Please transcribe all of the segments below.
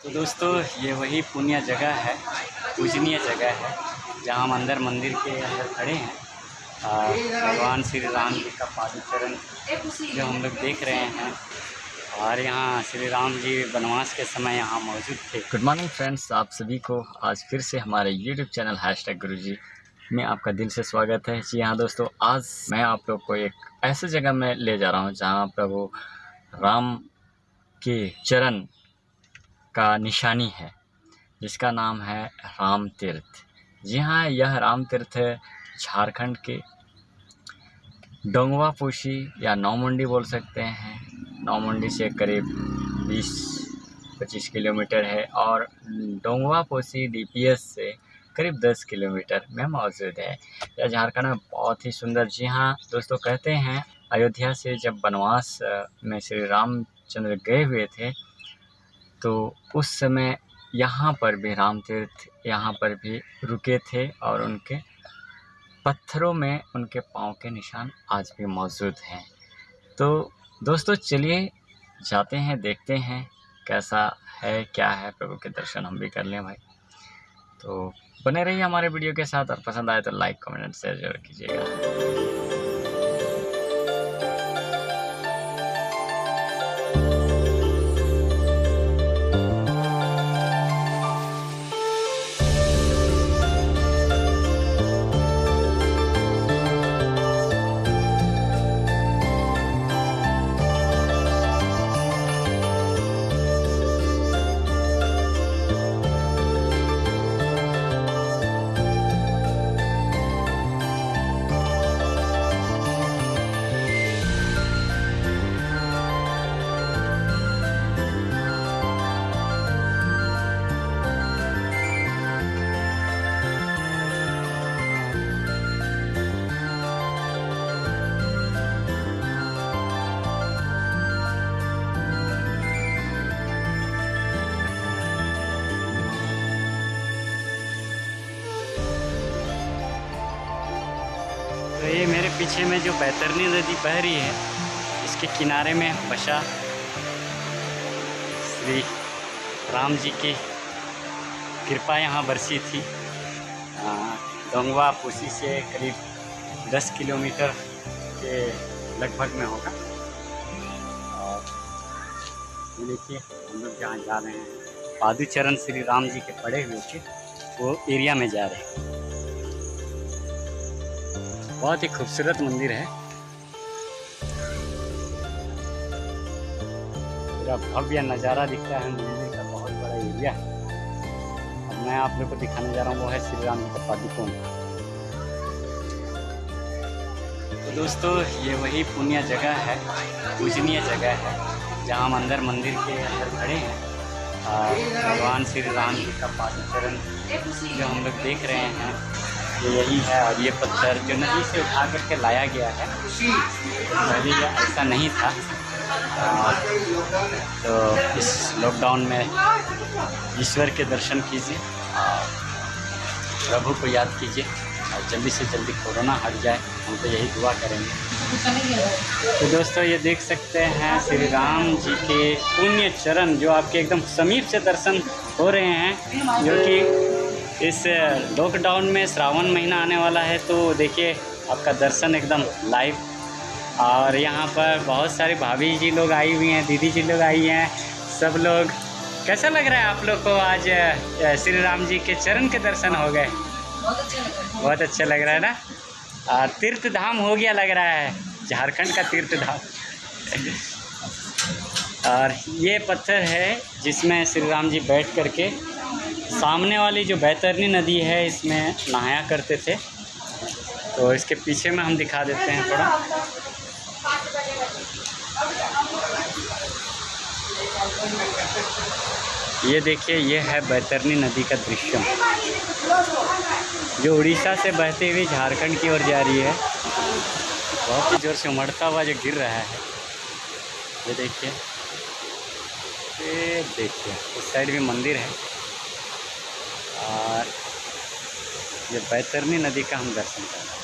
तो दोस्तों, ये वही पुण्य जगह है, पूजनीय जगह है, जहाँ हम अंदर मंदिर के अंदर खड़े हैं। भगवान श्री राम जी का पादुचरण जो हम लोग देख रहे हैं, और यहाँ श्री राम जी वनवास के समय यहाँ मौजूद थे। गुड मॉर्निंग फ्रेंड्स आप सभी को आज फिर से हमारे यूट्यूब चैनल हैश टैग गुरु जी में आपका दिल से स्वागत है। जी हाँ दोस्तों, आज मैं आप लोग को एक ऐसे जगह में ले जा रहा हूँ, जहाँ प्रभु राम के चरण का निशानी है, जिसका नाम है राम तीर्थ जी हाँ यह राम तीर्थ झारखंड के डोंगवा पोशी या नौमुंडी बोल सकते हैं। नौमुंडी से करीब 20-25 किलोमीटर है और डोंगवा पोसी डीपीएस से करीब 10 किलोमीटर में मौजूद है। यह झारखंड में बहुत ही सुंदर, जी हाँ दोस्तों कहते हैं, अयोध्या से जब वनवास में श्री रामचंद्र गए हुए थे तो उस समय यहाँ पर भी राम तीर्थ यहाँ पर भी रुके थे और उनके पत्थरों में उनके पाँव के निशान आज भी मौजूद हैं। तो दोस्तों, चलिए जाते हैं, देखते हैं कैसा है, क्या है प्रभु के दर्शन हम भी कर लें भाई। तो बने रहिए हमारे वीडियो के साथ और पसंद आए तो लाइक, कमेंट शेयर ज़रूर कीजिएगा। तो ये मेरे पीछे में जो बैतरनी नदी बह रही है, इसके किनारे में बसा श्री राम जी की कृपा यहाँ बरसी थी। डोंगवा पुसी से करीब 10 किलोमीटर के लगभग में होगा। और ये देखिए, हम लोग जहाँ जा रहे हैं, पादुचरण श्री राम जी के पड़े हुए थे वो एरिया में जा रहे हैं। बहुत ही खूबसूरत मंदिर है। पूरा भव्य नज़ारा दिखता है मंदिर का, बहुत बड़ा एरिया। अब मैं आप लोग को दिखाने जा रहा हूँ, वो है श्री राम का पादुकोण। तो दोस्तों, ये वही पुण्य जगह है, पूजनीय जगह है, जहाँ हम अंदर मंदिर के अंदर खड़े हैं। और भगवान श्री राम जी का पादुचरण जो हम लोग देख रहे हैं ये यही है और ये पत्थर जो नदी से उठा करके लाया गया है। पहले ऐसा नहीं था। तो इस लॉकडाउन में ईश्वर के दर्शन कीजिए और प्रभु को याद कीजिए और जल्दी से जल्दी कोरोना हट जाए। हम तो यही दुआ करेंगे। तो दोस्तों, ये देख सकते हैं श्री राम जी के पुण्य चरण जो आपके एकदम समीप से दर्शन हो रहे हैं, जो कि इस लॉकडाउन में श्रावण महीना आने वाला है तो देखिए आपका दर्शन एकदम लाइव और यहाँ पर बहुत सारे भाभी जी लोग आई हुई हैं दीदी जी लोग आई हैं सब लोग। कैसा लग रहा है आप लोग को आज श्री राम जी के चरण के दर्शन हो गए? बहुत अच्छा लग रहा है। ना? और तीर्थ धाम हो गया लग रहा है झारखंड का तीर्थ धाम और ये पत्थर है जिसमें श्री राम जी बैठ करके सामने वाली जो बैतरनी नदी है, इसमें नहाया करते थे। तो इसके पीछे में हम दिखा देते हैं थोड़ा। ये देखिए, ये है बैतरनी नदी का दृश्य। जो उड़ीसा से बहते हुए झारखंड की ओर जा रही है, बहुत ही ज़ोर से उमड़ता हुआ जो गिर रहा है। ये देखिए। ये देखिए उस साइड भी मंदिर है और ये बैतरनी नदी का हम दर्शन कर रहे हैं।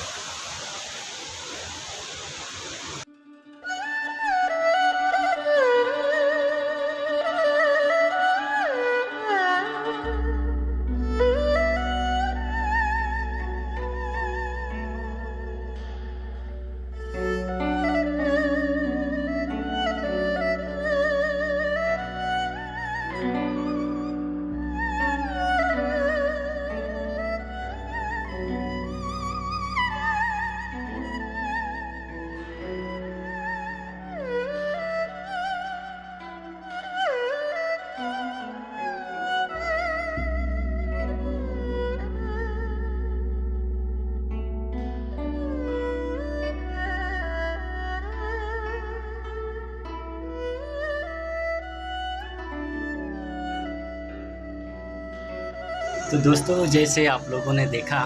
तो दोस्तों, जैसे आप लोगों ने देखा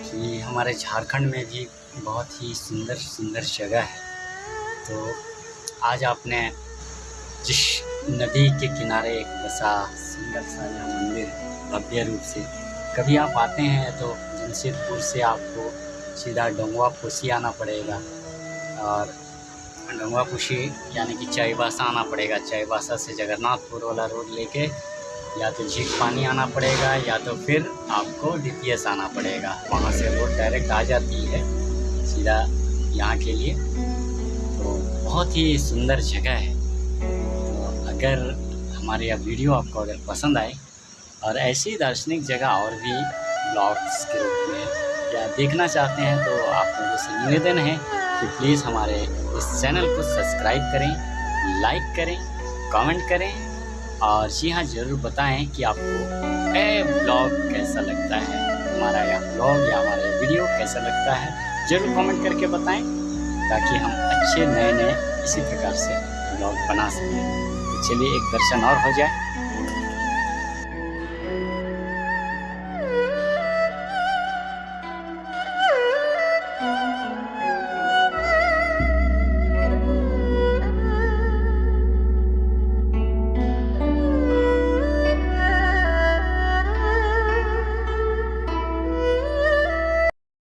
कि हमारे झारखंड में भी बहुत ही सुंदर सुंदर जगह है। तो आज आपने जिस नदी के किनारे एक बसा सुंदर सा यह मंदिर भव्य रूप से कभी आप आते हैं तो जमशेदपुर से आपको सीधा डोंगवा पोसी आना पड़ेगा और डोंगवा पोसी यानी कि चाईबासा आना पड़ेगा। चाईबासा से जगन्नाथपुर वाला रोड लेके या तो झीक पानी आना पड़ेगा या तो फिर आपको डीपीएस आना पड़ेगा। वहाँ से रोड डायरेक्ट आ जाती है, सीधा यहाँ के लिए। तो बहुत ही सुंदर जगह है। तो अगर हमारी यह वीडियो आपको अगर पसंद आए और ऐसी दार्शनिक जगह और भी ब्लॉग्स के रूप में या देखना चाहते हैं तो आप लोगों से निवेदन है कि प्लीज़ हमारे इस चैनल को सब्सक्राइब करें, लाइक करें, कमेंट करें और जी हाँ ज़रूर बताएँ कि आपको ए ब्लॉग कैसा लगता है? हमारा यह ब्लॉग या हमारा यह वीडियो कैसा लगता है? ज़रूर कमेंट करके बताएँ, ताकि हम अच्छे नए नए इसी प्रकार से ब्लॉग बना सकें। तो चलिए, एक दर्शन और हो जाए।